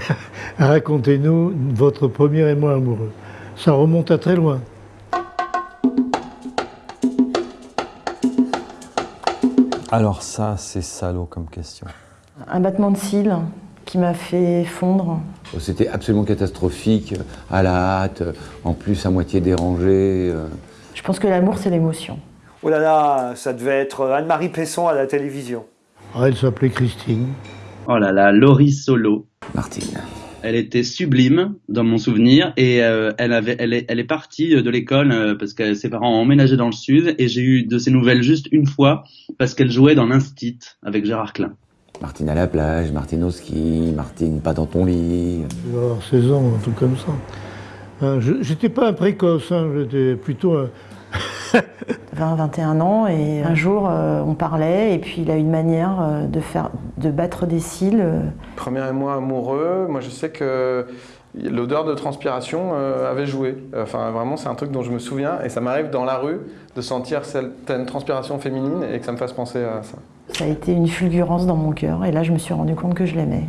Racontez-nous votre premier émoi amoureux. Ça remonte à très loin. Alors ça, c'est salaud comme question. Un battement de cils qui m'a fait fondre. C'était absolument catastrophique, à la hâte, en plus à moitié dérangé. euh. Je pense que l'amour, c'est l'émotion. Oh là là, ça devait être Anne-Marie Pesson à la télévision. Ah, elle s'appelait Christine. Oh là là, Laurie Solo. Martine. Elle était sublime dans mon souvenir et euh, elle avait, elle est, elle est partie de l'école euh, parce que ses parents ont emménagé dans le sud et j'ai eu de ses nouvelles juste une fois parce qu'elle jouait dans l'Instit avec Gérard Klein. Martine à la plage, Martine au ski, Martine pas dans ton lit. Je devais avoir 16 ans, un truc comme ça. Je- J'étais pas un précoce, hein, j'étais plutôt un... 20, 21 ans et un jour euh, on parlait et puis il a une manière euh, de faire, de battre des cils. euh, Premier émoi amoureux, moi je sais que l'odeur de transpiration euh, avait joué. Enfin vraiment c'est un truc dont je me souviens et ça m'arrive dans la rue de sentir certaines transpirations féminines et que ça me fasse penser à ça. Ça a été une fulgurance dans mon cœur et là je me suis rendu compte que je l'aimais.